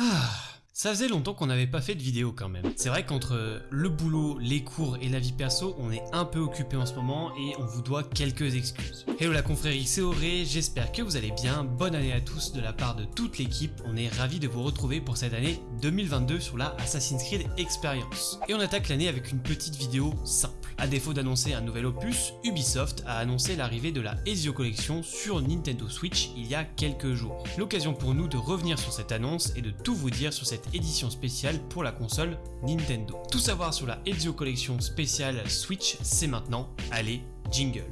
Ah, ça faisait longtemps qu'on n'avait pas fait de vidéo quand même. C'est vrai qu'entre le boulot, les cours et la vie perso, on est un peu occupé en ce moment et on vous doit quelques excuses. Hello la confrérie, c'est Auré, j'espère que vous allez bien. Bonne année à tous de la part de toute l'équipe. On est ravis de vous retrouver pour cette année 2022 sur la Assassin's Creed Experience. Et on attaque l'année avec une petite vidéo simple. A défaut d'annoncer un nouvel opus, Ubisoft a annoncé l'arrivée de la Ezio Collection sur Nintendo Switch il y a quelques jours. L'occasion pour nous de revenir sur cette annonce et de tout vous dire sur cette édition spéciale pour la console Nintendo. Tout savoir sur la Ezio Collection spéciale Switch, c'est maintenant. Allez, jingle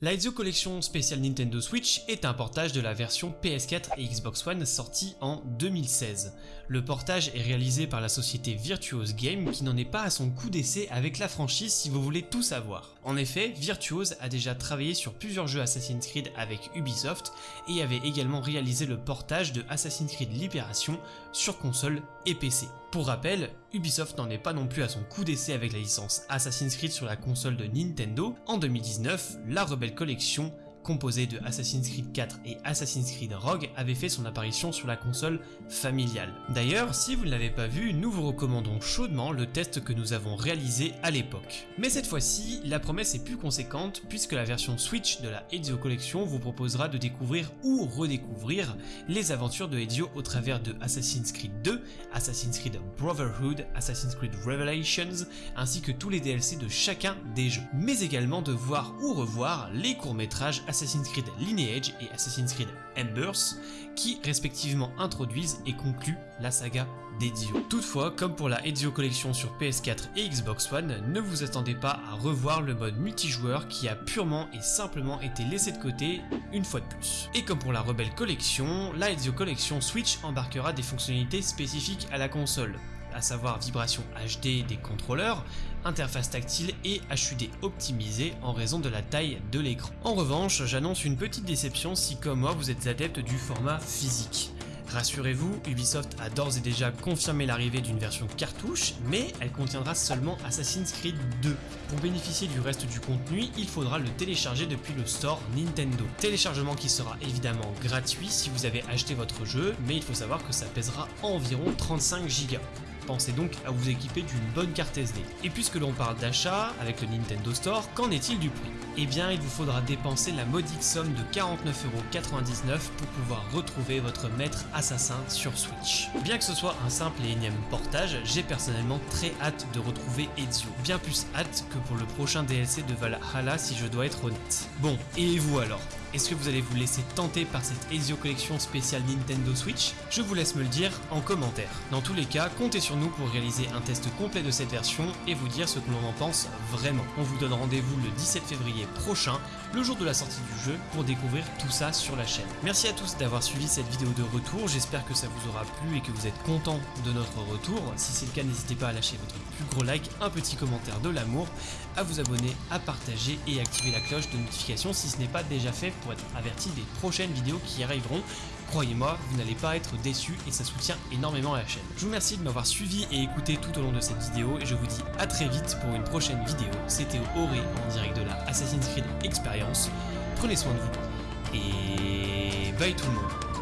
La Ezio Collection spéciale Nintendo Switch est un portage de la version PS4 et Xbox One sortie en 2016. Le portage est réalisé par la société Virtuose Game qui n'en est pas à son coup d'essai avec la franchise si vous voulez tout savoir. En effet, Virtuose a déjà travaillé sur plusieurs jeux Assassin's Creed avec Ubisoft et avait également réalisé le portage de Assassin's Creed Liberation sur console et PC. Pour rappel, Ubisoft n'en est pas non plus à son coup d'essai avec la licence Assassin's Creed sur la console de Nintendo. En 2019, la Rebelle Collection composé de Assassin's Creed 4 et Assassin's Creed Rogue, avait fait son apparition sur la console familiale. D'ailleurs, si vous ne l'avez pas vu, nous vous recommandons chaudement le test que nous avons réalisé à l'époque. Mais cette fois-ci, la promesse est plus conséquente puisque la version Switch de la Ezio Collection vous proposera de découvrir ou redécouvrir les aventures de Ezio au travers de Assassin's Creed 2, Assassin's Creed Brotherhood, Assassin's Creed Revelations, ainsi que tous les DLC de chacun des jeux. Mais également de voir ou revoir les courts-métrages Assassin's Creed Lineage et Assassin's Creed Embers, qui respectivement introduisent et concluent la saga d'Ezio. Toutefois, comme pour la Ezio Collection sur PS4 et Xbox One, ne vous attendez pas à revoir le mode multijoueur qui a purement et simplement été laissé de côté une fois de plus. Et comme pour la Rebelle Collection, la Ezio Collection Switch embarquera des fonctionnalités spécifiques à la console, à savoir vibration HD des contrôleurs, interface tactile et HUD optimisé en raison de la taille de l'écran. En revanche, j'annonce une petite déception si comme moi vous êtes adepte du format physique. Rassurez-vous, Ubisoft a d'ores et déjà confirmé l'arrivée d'une version cartouche, mais elle contiendra seulement Assassin's Creed 2. Pour bénéficier du reste du contenu, il faudra le télécharger depuis le store Nintendo. Téléchargement qui sera évidemment gratuit si vous avez acheté votre jeu, mais il faut savoir que ça pèsera environ 35 Go. Pensez donc à vous équiper d'une bonne carte SD. Et puisque l'on parle d'achat avec le Nintendo Store, qu'en est-il du prix? Eh bien, il vous faudra dépenser la modique somme de 49,99€ pour pouvoir retrouver votre maître assassin sur Switch. Bien que ce soit un simple et énième portage, j'ai personnellement très hâte de retrouver Ezio. Bien plus hâte que pour le prochain DLC de Valhalla si je dois être honnête. Bon, et vous alors? Est-ce que vous allez vous laisser tenter par cette Ezio Collection spéciale Nintendo Switch Je vous laisse me le dire en commentaire. Dans tous les cas, comptez sur nous pour réaliser un test complet de cette version et vous dire ce que l'on en pense vraiment. On vous donne rendez-vous le 17 février prochain, le jour de la sortie du jeu, pour découvrir tout ça sur la chaîne. Merci à tous d'avoir suivi cette vidéo de retour, j'espère que ça vous aura plu et que vous êtes content de notre retour. Si c'est le cas, n'hésitez pas à lâcher votre plus gros like, un petit commentaire de l'amour, à vous abonner, à partager et activer la cloche de notification si ce n'est pas déjà fait pour être averti des prochaines vidéos qui arriveront. Croyez-moi, vous n'allez pas être déçus et ça soutient énormément la chaîne. Je vous remercie de m'avoir suivi et écouté tout au long de cette vidéo et je vous dis à très vite pour une prochaine vidéo. C'était Auré en direct de la Assassin's Creed Experience. Prenez soin de vous et bye tout le monde.